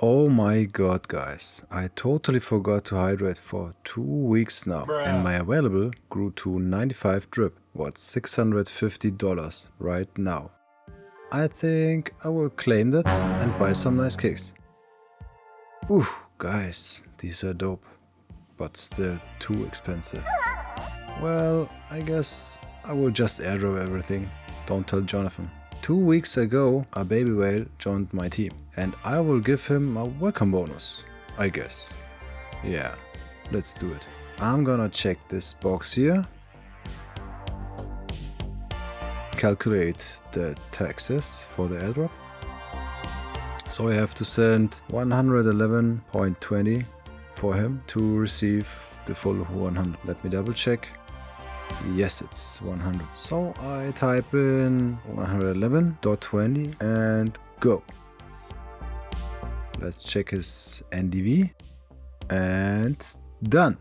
Oh my god guys, I totally forgot to hydrate for two weeks now Bruh. and my available grew to 95 drip, what's $650 right now. I think I will claim that and buy some nice kicks. Ooh, guys, these are dope, but still too expensive. Well, I guess I will just airdrop everything, don't tell Jonathan. Two weeks ago, a baby whale joined my team and I will give him a welcome bonus, I guess. Yeah, let's do it. I'm gonna check this box here. Calculate the taxes for the airdrop. So I have to send 111.20 for him to receive the full 100. Let me double check. Yes, it's 100. So I type in 111.20 and go. Let's check his NDV and done.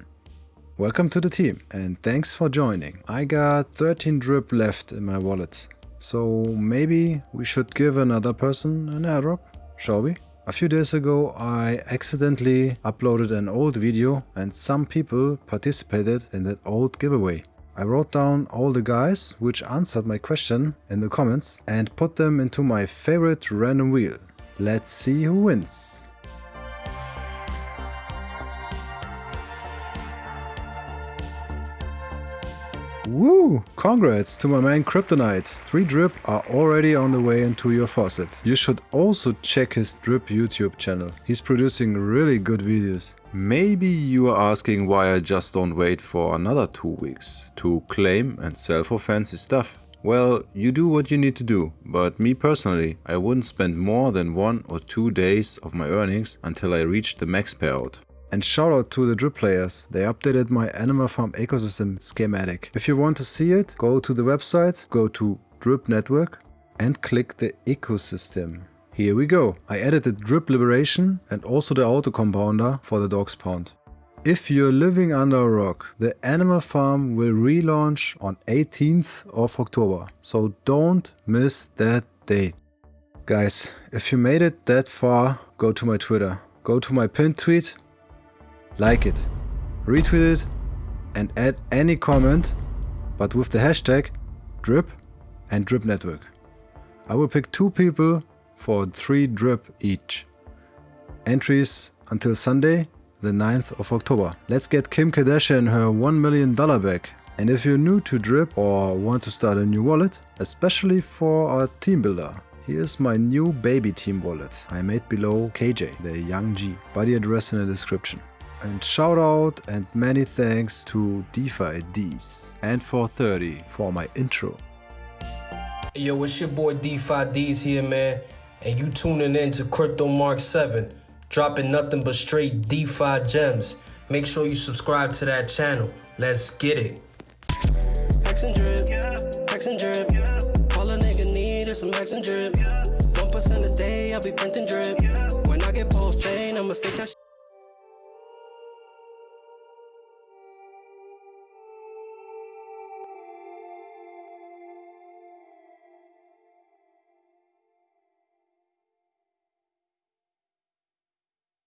Welcome to the team and thanks for joining. I got 13 drip left in my wallet. So maybe we should give another person an airdrop, shall we? A few days ago I accidentally uploaded an old video and some people participated in that old giveaway. I wrote down all the guys which answered my question in the comments and put them into my favorite random wheel. Let's see who wins. Woo! Congrats to my man Kryptonite. 3 drip are already on the way into your faucet. You should also check his drip YouTube channel. He's producing really good videos. Maybe you are asking why I just don't wait for another 2 weeks to claim and sell for fancy stuff. Well, you do what you need to do, but me personally, I wouldn't spend more than one or two days of my earnings until I reach the max payout. And shout out to the drip players, they updated my Animal Farm ecosystem schematic. If you want to see it, go to the website, go to Drip Network and click the ecosystem. Here we go. I the drip liberation and also the auto compounder for the dog's pond. If you're living under a rock, the Animal Farm will relaunch on 18th of October. So don't miss that date. Guys, if you made it that far, go to my Twitter. Go to my pinned tweet like it, retweet it and add any comment, but with the hashtag drip and drip network. I will pick two people for three drip each. Entries until Sunday, the 9th of October. Let's get Kim Kardashian her $1 million back. And if you're new to Drip or want to start a new wallet, especially for a team builder, here's my new baby team wallet I made below KJ, the Young G. Buddy address in the description. And shout out and many thanks to DeFi D's and for 30 for my intro. Yo, it's your boy DeFi D's here, man. And you tuning in to Crypto Mark 7, dropping nothing but straight DeFi gems. Make sure you subscribe to that channel. Let's get it. X and drip, X and drip. All a nigga need is some X and drip. 1% a day, I'll be printing drip. When I get post I'ma stick that